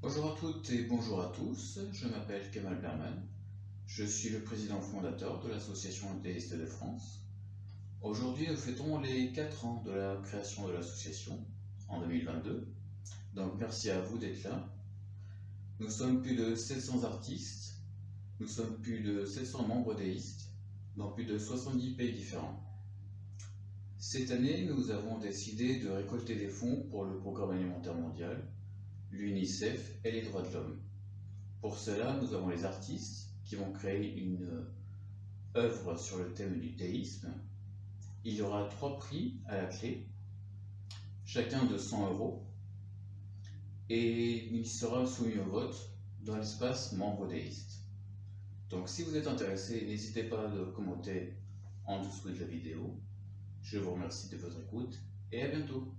Bonjour à toutes et bonjour à tous, je m'appelle Kemal Berman, je suis le président fondateur de l'Association théiste de France. Aujourd'hui, nous fêtons les 4 ans de la création de l'association, en 2022, donc merci à vous d'être là. Nous sommes plus de 700 artistes, nous sommes plus de 700 membres déistes, dans plus de 70 pays différents. Cette année, nous avons décidé de récolter des fonds pour le Programme alimentaire mondial, l'UNICEF et les droits de l'homme. Pour cela, nous avons les artistes qui vont créer une œuvre sur le thème du théisme. Il y aura trois prix à la clé, chacun de 100 euros, et il sera soumis au vote dans l'espace membre déiste. Donc si vous êtes intéressé, n'hésitez pas à commenter en dessous de la vidéo. Je vous remercie de votre écoute et à bientôt.